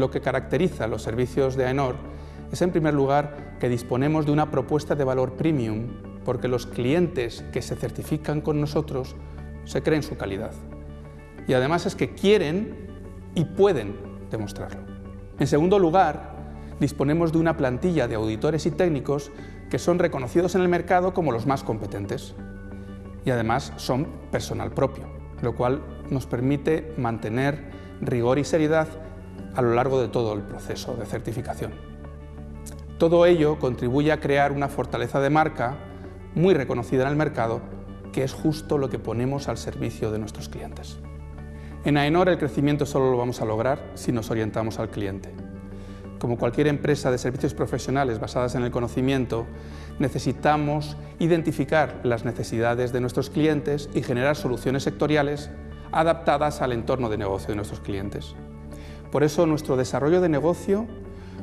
Lo que caracteriza los servicios de AENOR es en primer lugar que disponemos de una propuesta de valor premium porque los clientes que se certifican con nosotros se creen su calidad. Y además es que quieren y pueden demostrarlo. En segundo lugar, disponemos de una plantilla de auditores y técnicos que son reconocidos en el mercado como los más competentes y además son personal propio, lo cual nos permite mantener rigor y seriedad a lo largo de todo el proceso de certificación. Todo ello contribuye a crear una fortaleza de marca muy reconocida en el mercado, que es justo lo que ponemos al servicio de nuestros clientes. En AENOR el crecimiento solo lo vamos a lograr si nos orientamos al cliente. Como cualquier empresa de servicios profesionales basadas en el conocimiento, necesitamos identificar las necesidades de nuestros clientes y generar soluciones sectoriales adaptadas al entorno de negocio de nuestros clientes. Por eso nuestro desarrollo de negocio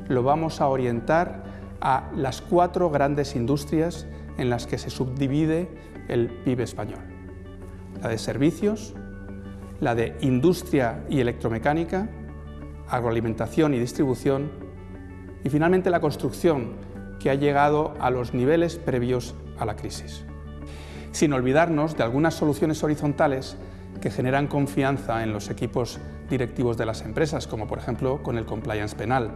lo vamos a orientar a las cuatro grandes industrias en las que se subdivide el PIB español. La de servicios, la de industria y electromecánica, agroalimentación y distribución y finalmente la construcción, que ha llegado a los niveles previos a la crisis. Sin olvidarnos de algunas soluciones horizontales que generan confianza en los equipos directivos de las empresas, como por ejemplo con el compliance penal,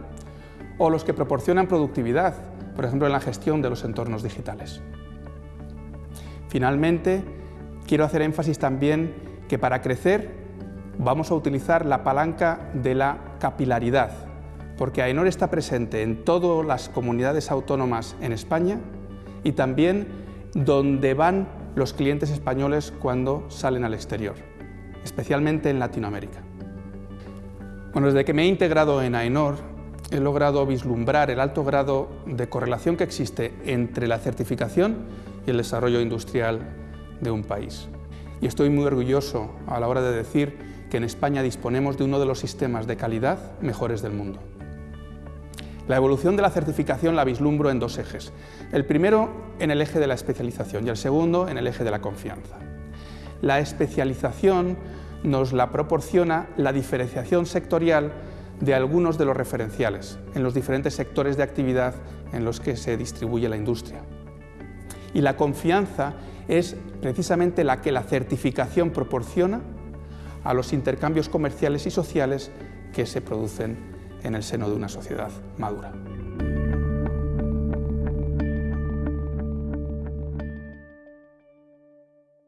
o los que proporcionan productividad, por ejemplo en la gestión de los entornos digitales. Finalmente, quiero hacer énfasis también que para crecer vamos a utilizar la palanca de la capilaridad, porque AENOR está presente en todas las comunidades autónomas en España y también donde van los clientes españoles cuando salen al exterior, especialmente en Latinoamérica. Bueno, desde que me he integrado en AENOR he logrado vislumbrar el alto grado de correlación que existe entre la certificación y el desarrollo industrial de un país y estoy muy orgulloso a la hora de decir que en España disponemos de uno de los sistemas de calidad mejores del mundo. La evolución de la certificación la vislumbro en dos ejes. El primero en el eje de la especialización y el segundo en el eje de la confianza. La especialización nos la proporciona la diferenciación sectorial de algunos de los referenciales en los diferentes sectores de actividad en los que se distribuye la industria. Y la confianza es precisamente la que la certificación proporciona a los intercambios comerciales y sociales que se producen en el seno de una sociedad madura.